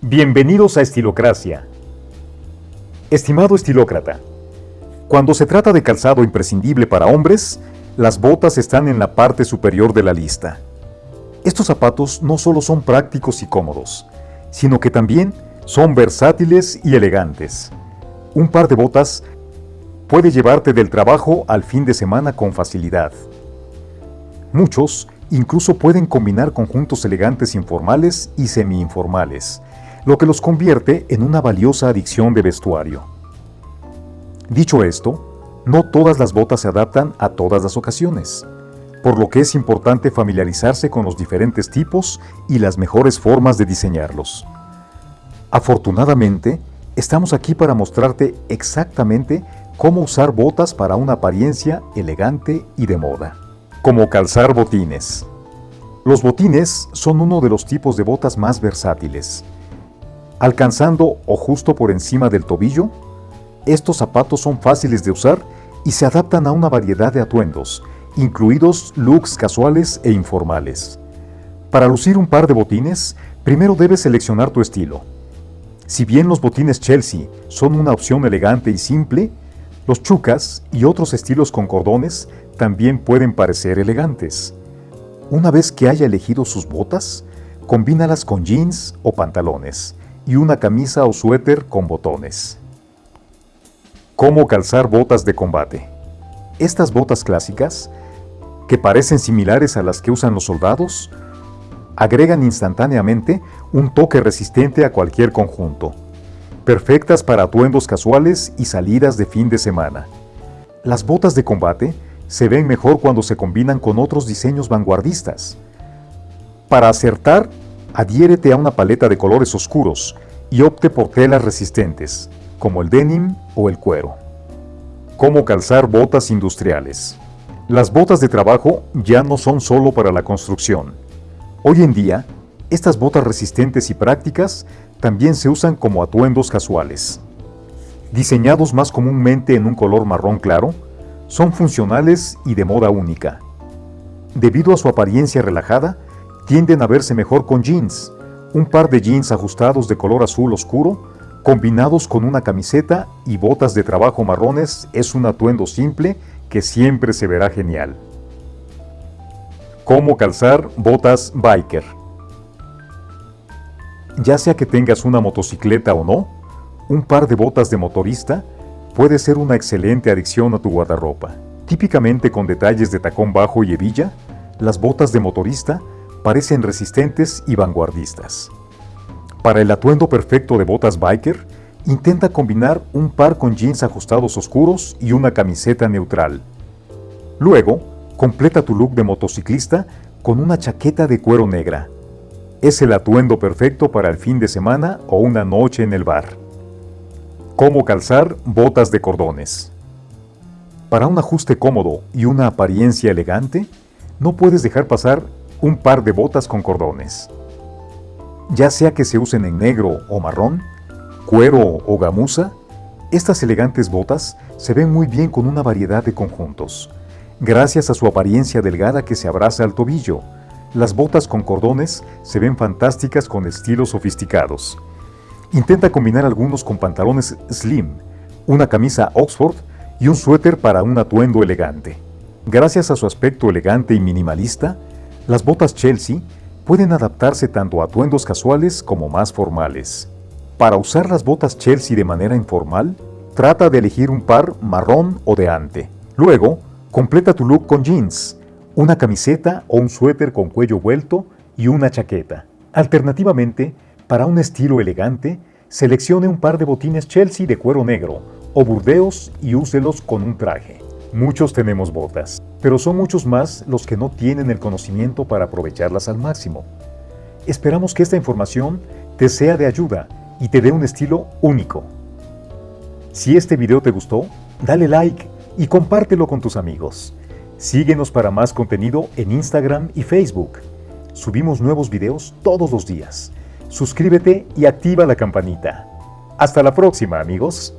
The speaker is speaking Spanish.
Bienvenidos a Estilocracia. Estimado estilócrata, cuando se trata de calzado imprescindible para hombres, las botas están en la parte superior de la lista. Estos zapatos no solo son prácticos y cómodos, sino que también son versátiles y elegantes. Un par de botas puede llevarte del trabajo al fin de semana con facilidad. Muchos incluso pueden combinar conjuntos elegantes informales y semi-informales, lo que los convierte en una valiosa adicción de vestuario. Dicho esto, no todas las botas se adaptan a todas las ocasiones, por lo que es importante familiarizarse con los diferentes tipos y las mejores formas de diseñarlos. Afortunadamente, estamos aquí para mostrarte exactamente cómo usar botas para una apariencia elegante y de moda. Como calzar botines. Los botines son uno de los tipos de botas más versátiles. Alcanzando o justo por encima del tobillo, estos zapatos son fáciles de usar y se adaptan a una variedad de atuendos, incluidos looks casuales e informales. Para lucir un par de botines, primero debes seleccionar tu estilo. Si bien los botines Chelsea son una opción elegante y simple, los chucas y otros estilos con cordones también pueden parecer elegantes. Una vez que haya elegido sus botas, combínalas con jeans o pantalones y una camisa o suéter con botones. Cómo calzar botas de combate. Estas botas clásicas, que parecen similares a las que usan los soldados, agregan instantáneamente un toque resistente a cualquier conjunto perfectas para atuendos casuales y salidas de fin de semana. Las botas de combate se ven mejor cuando se combinan con otros diseños vanguardistas. Para acertar, adhiérete a una paleta de colores oscuros y opte por telas resistentes, como el denim o el cuero. Cómo calzar botas industriales. Las botas de trabajo ya no son solo para la construcción. Hoy en día, estas botas resistentes y prácticas también se usan como atuendos casuales. Diseñados más comúnmente en un color marrón claro, son funcionales y de moda única. Debido a su apariencia relajada, tienden a verse mejor con jeans, un par de jeans ajustados de color azul oscuro, combinados con una camiseta y botas de trabajo marrones es un atuendo simple que siempre se verá genial. Cómo calzar botas biker. Ya sea que tengas una motocicleta o no, un par de botas de motorista puede ser una excelente adición a tu guardarropa. Típicamente con detalles de tacón bajo y hebilla, las botas de motorista parecen resistentes y vanguardistas. Para el atuendo perfecto de botas biker, intenta combinar un par con jeans ajustados oscuros y una camiseta neutral. Luego, completa tu look de motociclista con una chaqueta de cuero negra, es el atuendo perfecto para el fin de semana o una noche en el bar. Cómo calzar botas de cordones. Para un ajuste cómodo y una apariencia elegante, no puedes dejar pasar un par de botas con cordones. Ya sea que se usen en negro o marrón, cuero o gamuza, estas elegantes botas se ven muy bien con una variedad de conjuntos, gracias a su apariencia delgada que se abraza al tobillo, las botas con cordones se ven fantásticas con estilos sofisticados. Intenta combinar algunos con pantalones slim, una camisa Oxford y un suéter para un atuendo elegante. Gracias a su aspecto elegante y minimalista, las botas Chelsea pueden adaptarse tanto a atuendos casuales como más formales. Para usar las botas Chelsea de manera informal, trata de elegir un par marrón o de ante. Luego, completa tu look con jeans, una camiseta o un suéter con cuello vuelto y una chaqueta. Alternativamente, para un estilo elegante, seleccione un par de botines Chelsea de cuero negro o burdeos y úselos con un traje. Muchos tenemos botas, pero son muchos más los que no tienen el conocimiento para aprovecharlas al máximo. Esperamos que esta información te sea de ayuda y te dé un estilo único. Si este video te gustó, dale like y compártelo con tus amigos. Síguenos para más contenido en Instagram y Facebook. Subimos nuevos videos todos los días. Suscríbete y activa la campanita. Hasta la próxima, amigos.